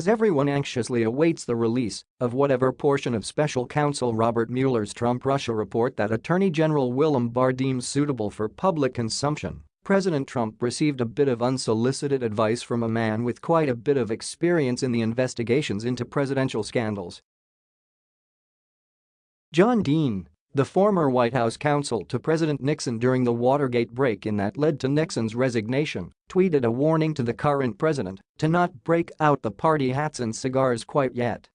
As everyone anxiously awaits the release of whatever portion of special counsel Robert Mueller's Trump-Russia report that Attorney General William Barr deems suitable for public consumption, President Trump received a bit of unsolicited advice from a man with quite a bit of experience in the investigations into presidential scandals. John Dean, the former White House counsel to President Nixon during the Watergate break-in that led to Nixon's resignation, tweeted a warning to the current president to not break out the party hats and cigars quite yet.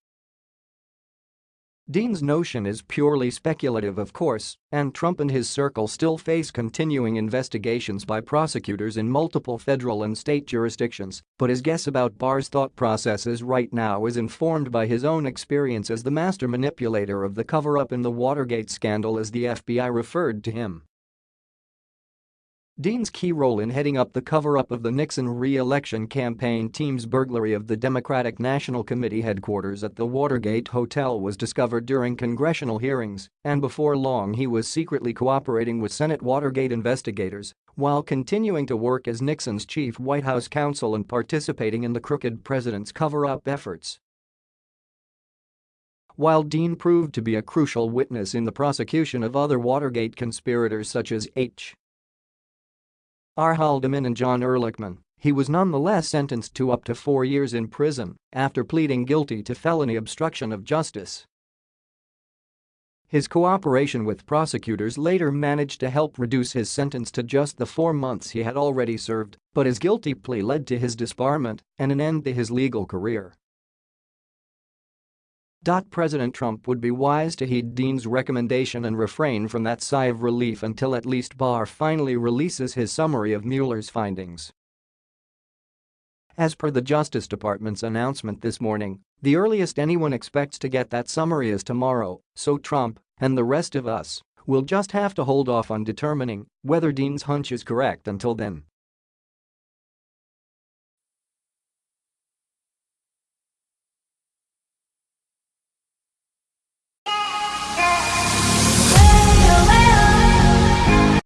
Dean's notion is purely speculative of course, and Trump and his circle still face continuing investigations by prosecutors in multiple federal and state jurisdictions, but his guess about Barr's thought processes right now is informed by his own experience as the master manipulator of the cover-up in the Watergate scandal as the FBI referred to him. Dean's key role in heading up the cover-up of the Nixon re-election campaign team's burglary of the Democratic National Committee headquarters at the Watergate Hotel was discovered during congressional hearings, and before long he was secretly cooperating with Senate Watergate investigators while continuing to work as Nixon's chief White House counsel and participating in the crooked president's cover-up efforts. While Dean proved to be a crucial witness in the prosecution of other Watergate conspirators such as H. R. Haldeman and John Ehrlichman, he was nonetheless sentenced to up to four years in prison after pleading guilty to felony obstruction of justice. His cooperation with prosecutors later managed to help reduce his sentence to just the four months he had already served, but his guilty plea led to his disbarment and an end to his legal career. President Trump would be wise to heed Dean's recommendation and refrain from that sigh of relief until at least Barr finally releases his summary of Mueller's findings. As per the Justice Department's announcement this morning, the earliest anyone expects to get that summary is tomorrow, so Trump, and the rest of us, will just have to hold off on determining whether Dean's hunch is correct until then.